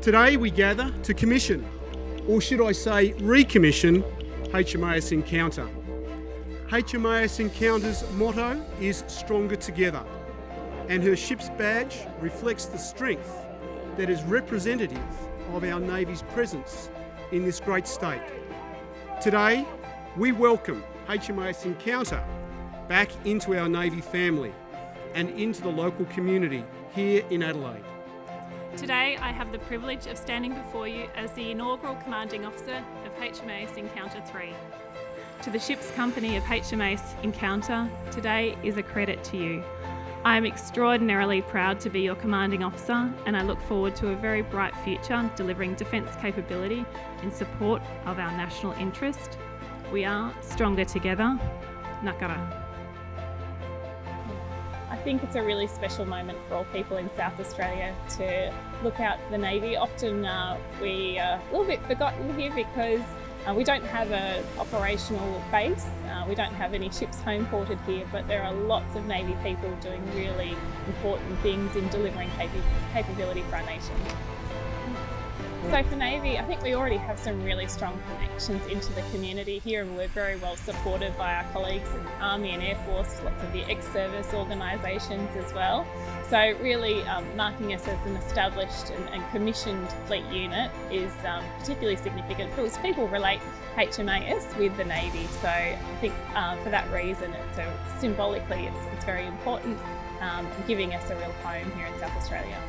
Today we gather to commission, or should I say recommission, HMAS Encounter. HMAS Encounter's motto is Stronger Together, and her ship's badge reflects the strength that is representative of our Navy's presence in this great state. Today, we welcome HMAS Encounter back into our Navy family and into the local community here in Adelaide. Today I have the privilege of standing before you as the inaugural Commanding Officer of HMAS Encounter 3. To the ship's company of HMAS Encounter, today is a credit to you. I am extraordinarily proud to be your Commanding Officer and I look forward to a very bright future delivering defence capability in support of our national interest. We are stronger together. Nakara. I think it's a really special moment for all people in South Australia to look out for the Navy. Often uh, we are a little bit forgotten here because uh, we don't have an operational base, uh, we don't have any ships home ported here, but there are lots of Navy people doing really important things in delivering cap capability for our nation. So for Navy, I think we already have some really strong connections into the community here and we're very well supported by our colleagues in Army and Air Force, lots of the ex-service organisations as well. So really um, marking us as an established and, and commissioned fleet unit is um, particularly significant because people relate HMAS with the Navy. So I think uh, for that reason, it's a, symbolically it's, it's very important, um, giving us a real home here in South Australia.